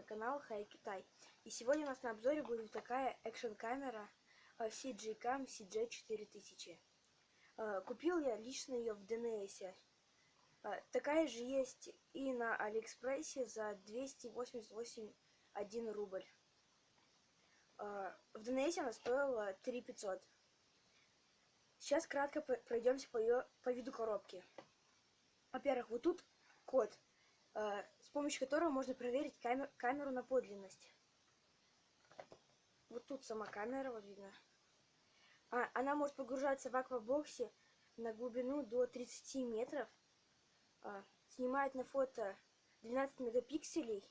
Вами канал Хай Китай. И сегодня у нас на обзоре будет такая экшн камера SJCAM SJ4000. Купил я лично ее в ДНС. Такая же есть и на Алиэкспрессе за 288 рубль. В ДНС она стоила 3500. Сейчас кратко пройдемся по, ее, по виду коробки. Во-первых, вот тут код, с помощью которого можно проверить камер, камеру на подлинность. Вот тут сама камера, вот видно. А, она может погружаться в аквабоксе на глубину до 30 метров. А, снимает на фото 12 мегапикселей.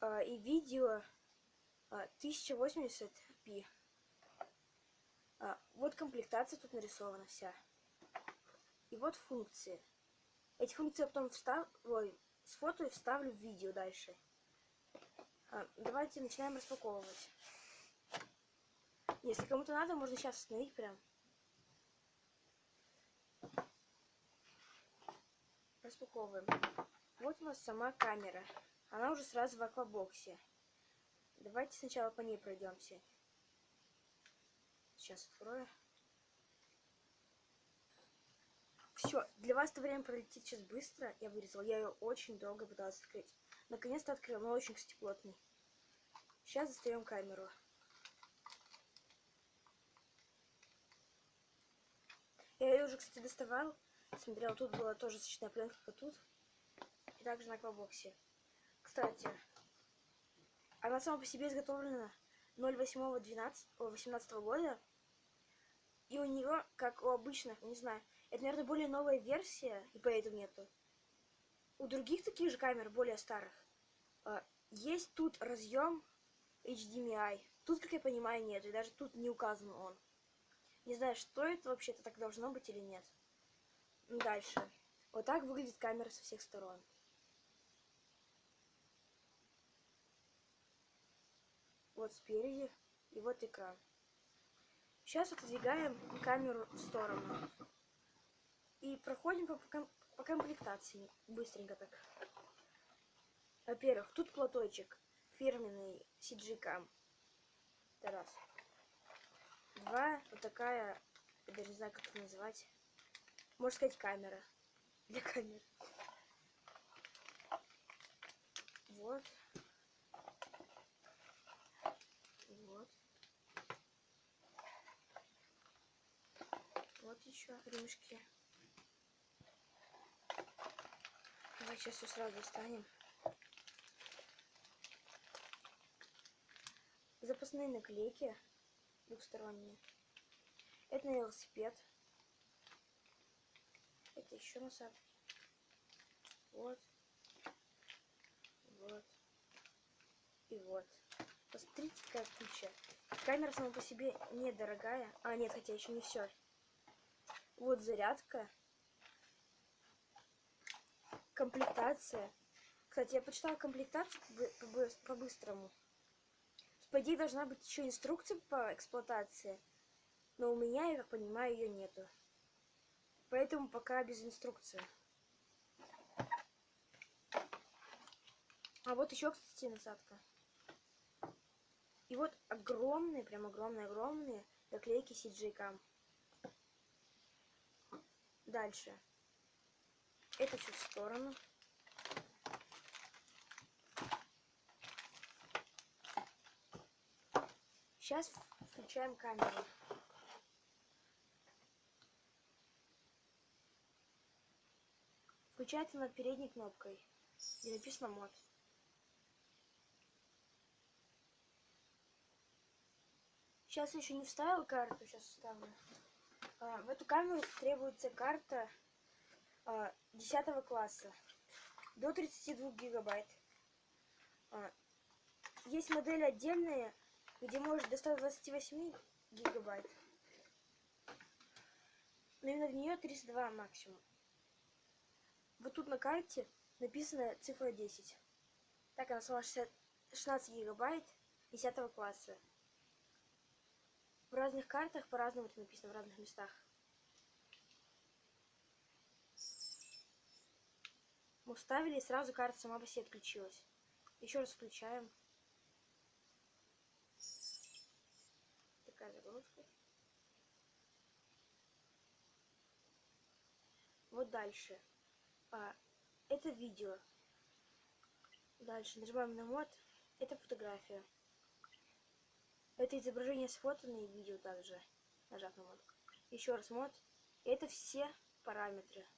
А, и видео а, 1080p. А, вот комплектация тут нарисована вся. И вот функции. Эти функции я потом встав... Ой, с фото и вставлю в видео дальше. А, давайте начинаем распаковывать. Если кому-то надо, можно сейчас остановить прям. Распаковываем. Вот у нас сама камера. Она уже сразу в аквабоксе. Давайте сначала по ней пройдемся. Сейчас открою. Все, для вас это время пролетит сейчас быстро. Я вырезал. Я ее очень долго пыталась открыть. Наконец-то открыл, но очень, кстати, плотный. Сейчас достаем камеру. Я ее уже, кстати, доставал. Смотрел, тут была тоже защитная пленка, как тут. И также на аквабоксе. Кстати, она сама по себе изготовлена 08.12.18 года. И у нее, как у обычных, не знаю, это, наверное, более новая версия, и поэтому нету. У других таких же камер, более старых, а, есть тут разъем HDMI. Тут, как я понимаю, нет, и даже тут не указан он. Не знаю, что это вообще-то так должно быть или нет. Дальше. Вот так выглядит камера со всех сторон. Вот спереди и вот экран. Сейчас отодвигаем камеру в сторону. И проходим по, по, по комплектации. Быстренько так. Во-первых, тут платочек. Фирменный CG-Cam. Это раз. Два. Вот такая, я даже не знаю, как это называть. Можно сказать, камера. Для камеры. Вот. Вот. Вот еще ремешки. Давай сейчас все сразу достанем. Запасные наклейки двухсторонние. Это на велосипед. Это еще насадки. Вот. Вот. И вот. Посмотрите, какая куча. Камера сама по себе недорогая. А, нет, хотя еще не все. Вот зарядка. Комплектация. Кстати, я почитала комплектацию по-быстрому. По идее, должна быть еще инструкция по эксплуатации. Но у меня, я как понимаю, ее нету. Поэтому пока без инструкции. А вот еще, кстати, насадка. И вот огромные, прям огромные-огромные наклейки CJ-Cam. Дальше. Это чуть в сторону. Сейчас включаем камеру. Включается над передней кнопкой, где написано мод. Сейчас еще не вставил карту, сейчас вставлю. А, в эту камеру требуется карта 10 класса до 32 гигабайт. А, есть модели отдельные где может до 128 гигабайт. Но именно в нее 32 максимум. Вот тут на карте написана цифра 10. Так она сама 60, 16 гигабайт 10 класса. В разных картах по-разному это написано, в разных местах. Мы вставили, и сразу карта сама по себе отключилась. Еще раз включаем. Такая загрузка. Вот дальше. А, это видео. Дальше нажимаем на мод. Это фотография. Это изображение сфотано и видео также. Нажав на мод. Еще раз мод. Это все параметры.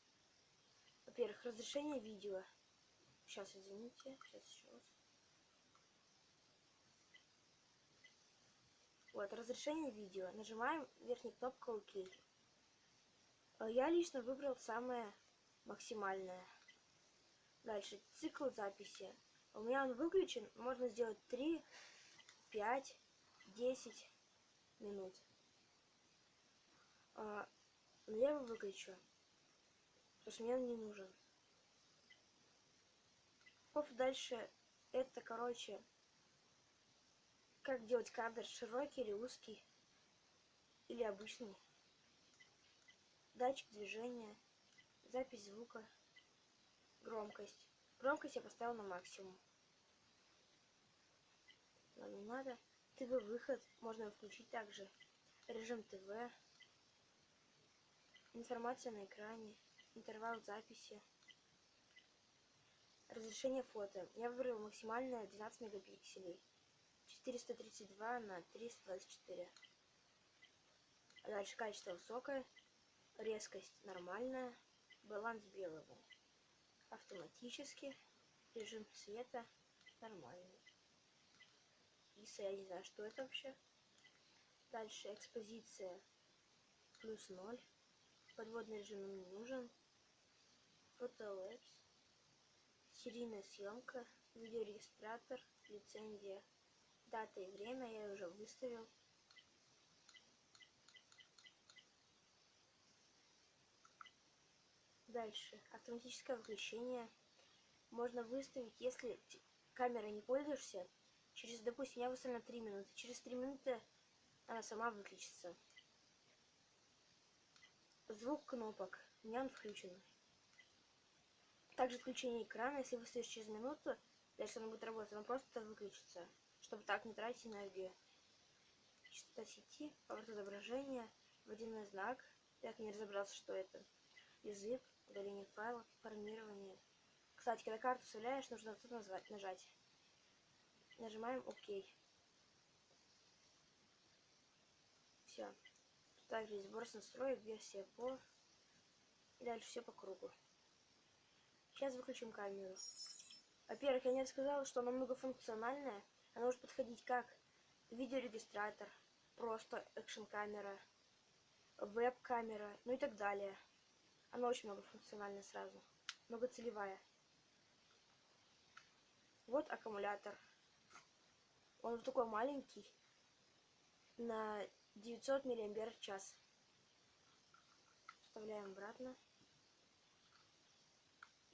Во-первых, разрешение видео. Сейчас, извините. Сейчас еще раз. Вот, разрешение видео. Нажимаем верхней кнопкой ОК. Э, я лично выбрал самое максимальное. Дальше, цикл записи. У меня он выключен. Можно сделать 3, 5, 10 минут. А, но я его выключу. Потому что мне он не нужен. Оп, дальше это, короче, как делать кадр широкий или узкий, или обычный. Датчик движения, запись звука, громкость. Громкость я поставил на максимум. Не надо. ТВ-выход можно включить также. Режим ТВ. Информация на экране. Интервал записи. Разрешение фото. Я выбрал максимальное 12 мегапикселей. 432 на 324. А дальше качество высокое. Резкость нормальная. Баланс белого. Автоматически. Режим света нормальный. ISO, я не знаю, что это вообще. Дальше экспозиция плюс 0. Подводный режим не нужен. Фотолэпс. Серийная съемка. Видеорегистратор. Лицензия. Дата и время я уже выставил. Дальше. Автоматическое выключение. Можно выставить, если камерой не пользуешься, через, допустим, я выставлю на 3 минуты. Через 3 минуты она сама выключится. Звук кнопок. У меня он включен. Также отключение экрана. Если выставишь через минуту, дальше он будет работать, он просто выключится. Чтобы так не тратить энергию. Частота сети, поворот изображения, водяной знак. Я не разобрался, что это. Язык, удаление файлов, формирование. Кстати, когда карту вставляешь, нужно тут назвать, нажать. Нажимаем ОК. Все. Также сбор с настроек, версия по... Дальше все по кругу. Сейчас выключим камеру. Во-первых, я не рассказала, что она многофункциональная. Она может подходить как видеорегистратор, просто экшн-камера, веб-камера, ну и так далее. Она очень многофункциональная сразу. Многоцелевая. Вот аккумулятор. Он такой маленький. На 900 миллиампер в час. Вставляем обратно.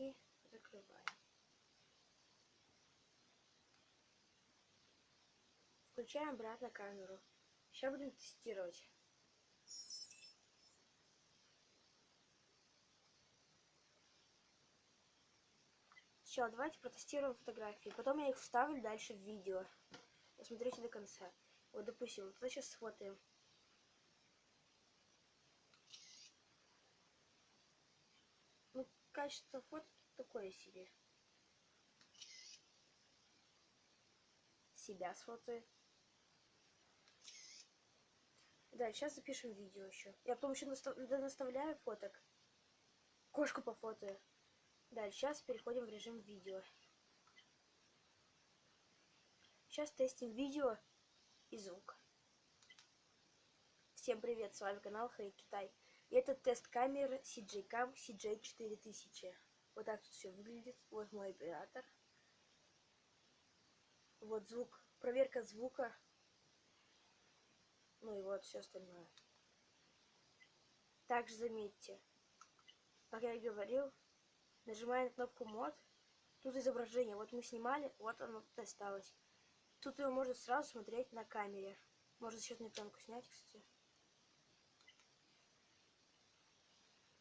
И закрываем. Включаем обратно камеру. Сейчас будем тестировать. Все, давайте протестируем фотографии. Потом я их вставлю дальше в видео. Посмотрите до конца. Вот, допустим, вот сейчас сфотаем. Ну, качество фото такое себе. Себя сфотаю. Да, сейчас запишем видео еще. Я потом еще настав... наставляю фоток. Кошку по фото. Да, сейчас переходим в режим видео. Сейчас тестим видео и звук. Всем привет, с вами канал Хэй Китай. И это тест камеры CJ Cam CJ4000. Вот так тут все выглядит. Вот мой оператор. Вот звук. Проверка звука. Ну и вот все остальное. Также заметьте, как я и говорил, нажимая на кнопку мод, тут изображение. Вот мы снимали, вот оно тут осталось. Тут его можно сразу смотреть на камере. Можно счетную пленку снять, кстати.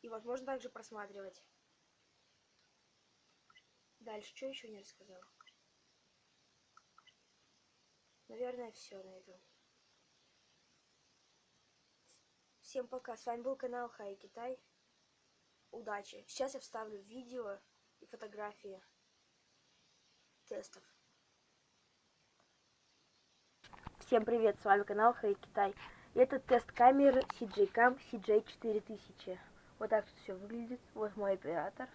И вот можно также просматривать. Дальше, что еще не рассказал? Наверное, все на этом. Всем пока. С вами был канал Хай Китай. Удачи. Сейчас я вставлю видео и фотографии тестов. Всем привет, с вами канал Хай Китай. Это тест камеры CJ Cam CJ4000. Вот так все выглядит. Вот мой оператор.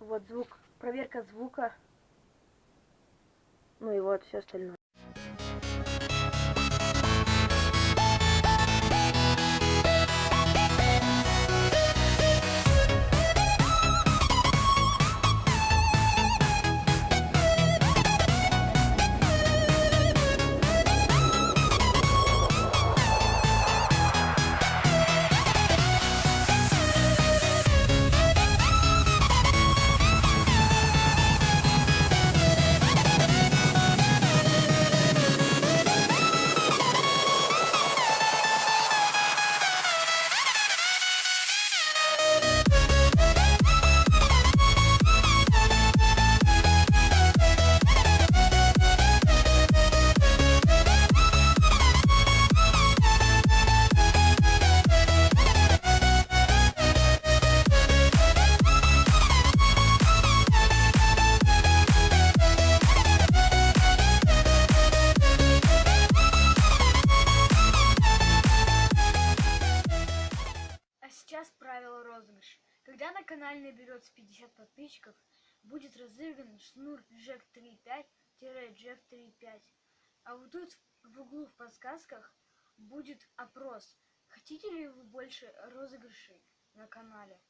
Вот звук, проверка звука. Ну и вот все остальное. Наберется 50 подписчиков, будет разыгран шнур Jack 3.5-Jack 3.5. А вот тут в углу в подсказках будет опрос. Хотите ли вы больше розыгрышей на канале?